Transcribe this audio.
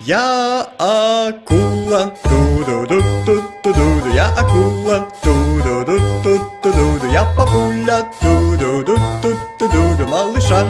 Я акула, ту-ду-ду-ду-ду-ду, я акула, ту-ду-ду-ду-ду-ду, я папуля, ту-ду-ду-ду-ду-ду, малыша.